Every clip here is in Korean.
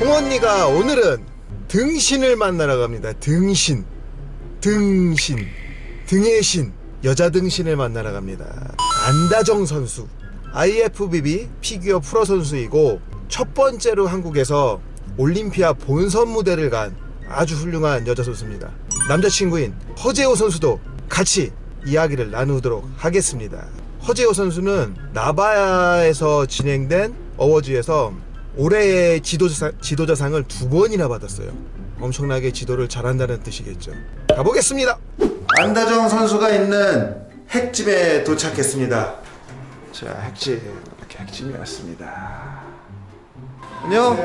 홍언니가 오늘은 등신을 만나러 갑니다. 등신. 등신. 등의 신. 여자 등신을 만나러 갑니다. 안다정 선수. IFBB 피규어 프로 선수이고 첫 번째로 한국에서 올림피아 본선 무대를 간 아주 훌륭한 여자 선수입니다. 남자친구인 허재호 선수도 같이 이야기를 나누도록 하겠습니다. 허재호 선수는 나바야에서 진행된 어워즈에서 올해의 지도자, 지도자상을 두 번이나 받았어요. 엄청나게 지도를 잘한다는 뜻이겠죠. 가보겠습니다. 안다정 선수가 있는 핵집에 도착했습니다. 자, 핵집 이렇게 핵집이 왔습니다. 안녕.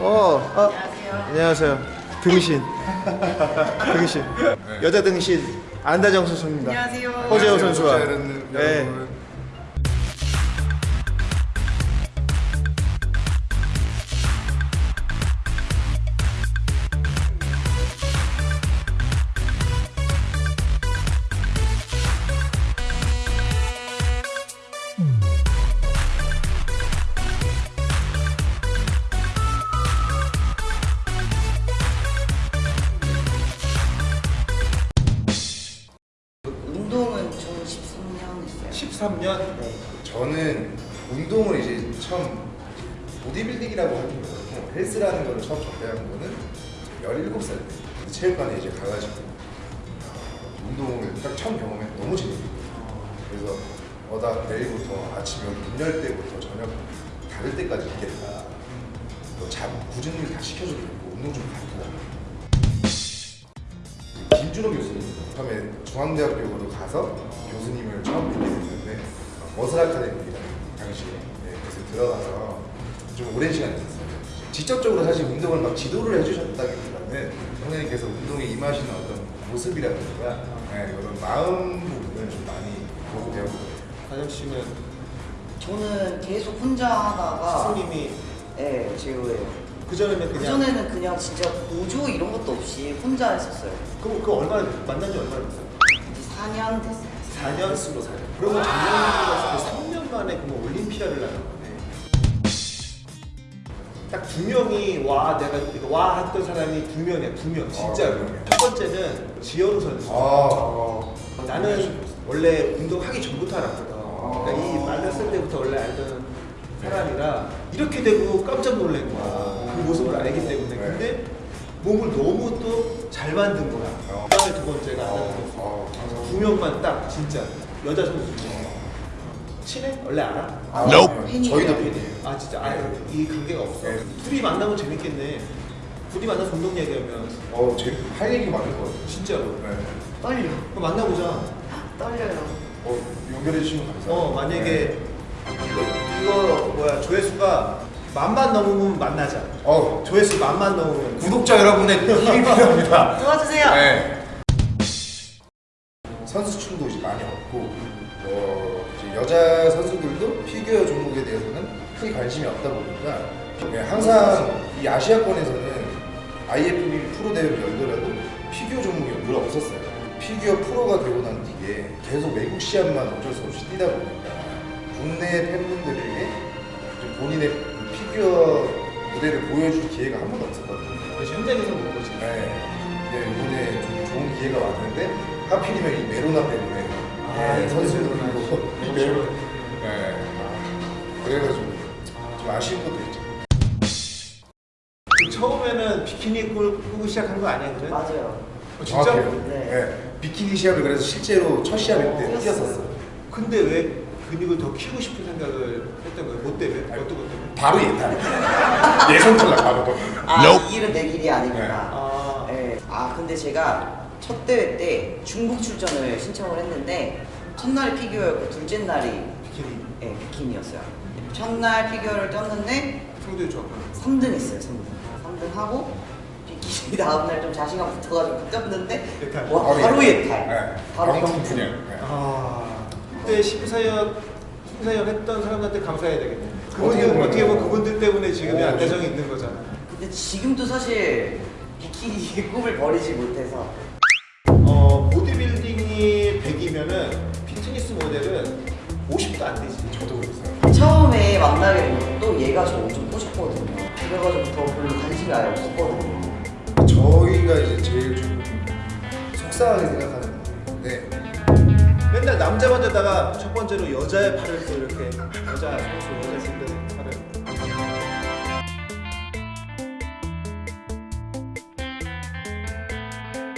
어, 아, 안녕하세요. 등신. 등신. 여자 등신 안다정 선수입니다. 안녕하세요. 허재호 선수와. 네. 13년 했어요. 13년. 네. 저는 운동을 이제 처음 보디빌딩이라고 하는 거예요. 헬스라는 거를 처음 접해한 거는 17살 때 체육관에 이제 가가지고 운동을 딱 처음 경험해 너무 거예요. 그래서 어 나 내일부터 아침 문열 때부터 저녁 닫을 때까지 있겠다. 뭐잠 굳은 일다 시켜주겠고 운동 좀 가르 김준호 교수님 처음에 중앙대학교로 가서 교수님을 처음 뵙게 됐는데 머슬 아카데미라는 당시에 네, 그래서 들어가서 좀 오랜 시간 있었어요. 직접적으로 사실 운동을 막 지도를 해주셨다기보다는 선생님께서 운동에 임하시는 어떤 모습이라든가 네, 그런 마음 부분을 좀 많이 보고 배웠거든요. 다정 씨는 저는 계속 혼자 하다가 스님이 네, 제로예요. 그 전에는 그 그냥 전에는 그냥 진짜 보조 이런 것도 없이 혼자 했었어요. 그, 그 얼마나 만난 지 얼마나 됐어요? 이제 4년 됐어요. 4년 쓰고 4년. 그러면 작년에 3년 만에 그러면 올림피아를 나간 거네. 딱두 명이 와 내가 이거 와 했던 사람이 두 명이야 두 명 진짜로. 아, 두 명이야. 첫 번째는 지현우 선수. 아, 나는 원래 운동하기 전부터 알았거든. 아. 그러니까 이 말렸을 때부터 원래 알던 사람이라 이렇게 되고 깜짝 놀란 거야. 그 모습을 알기 때문에. 네. 근데 몸을 너무 또 잘 만든 거야. 어. 그다음에 두 번째가 안다는 선수. 어, 두 명만 딱 진짜 여자 선수 중에 친해? 원래 알아? 아, 팬이에요. 저희도 팬이에요. 아 진짜 아예 이 관계가 없어. 네. 둘이 만나면 재밌겠네. 둘이 만나서 운동 얘기하면 어, 제, 할 얘기 많을 것 같아요. 진짜로. 네. 떨려. 그럼 만나보자. 떨려요. 어, 연결해 주시면 감사합니다. 어 만약에 이거, 이거 뭐야 조회수가 만만 넘으면 만나자. 어, 조회수 만만 넘으면 구독자 여러분의 힘이 필요합니다. 도와주세요. 네. 선수층도 이제 많이 없고, 어, 이제 여자 선수들도 피규어 종목에 대해서는 크게 관심이 없다 보니까 네, 항상 이 아시아권에서는 IFBB 프로 대회를 열더라도 피규어 종목이 늘 없었어요. 피규어 프로가 되고 난 뒤에 계속 외국 시합만 어쩔 수 없이 뛰다 보니까 국내 팬분들에게 좀 본인의 그 피규어 무대를 보여줄 기회가 한 번도 없었거든요. 그래서 현장에서 본 거지. 네. 근데 이번에 좀 좋은 기회가 왔는데 하필이면 이 메로나 때문에 아, 네, 이 선수들도 메로나. 있고 이 메로 네. 그래가지고 좀 아쉬운 것도 있죠. 처음에는 비키니 입고 시작한 거 아니야 그래? 맞아요. 어, 진짜? 정확해요. 네. 네. 비키니 시합을 그래서 실제로 첫 시합 때 뛰었었어요. 근데 왜 근육을 더 키우고 싶은 생각을 했던 거예요? 뭐 때문에? 어떤 것 때문에? 바로 예탈. 예선 탈락 바로. 아, 이 길은 내 길이 아니구나. 아, 네. 아 근데 제가 첫 대회 때 중국 출전을 신청을 했는데 첫날이 피규어였고 둘째 날이 비키니 네, 비키니였어요. 첫날 피규어를 떴는데 성적이 좋았고 3등 했어요, 3등. 3등 하고 비키니 다음날 좀 자신감 붙어가지고 떴는데 예탈. 와 바로 예탈. 네. 바로 경품. 그냥. 네. 아 그때 심사위원 심사위원 했던 사람한테 감사해야 되겠네 어떻게 그분들 보면- 어떻게 보면 그분들 때문에 지금의 오, 안대정이 있는 거잖아 근데 지금도 사실 비키니 꿈을 버리지 못해서. 어 보디빌딩이 100이면은 피트니스 모델은 50도 안 되지. 저도 그랬어요. 처음에 만나게 된 것도 얘가 저 엄청 꼬셨거든요. 그래가지고 더 별로 관심이 아예 없었거든요. 저희가 이제 제일 좀 속상하게 생각하는 부분인데 맨날 남자 반대다가 첫 번째로 여자의 팔을 또 이렇게 여자 선수 여자 선수 팔을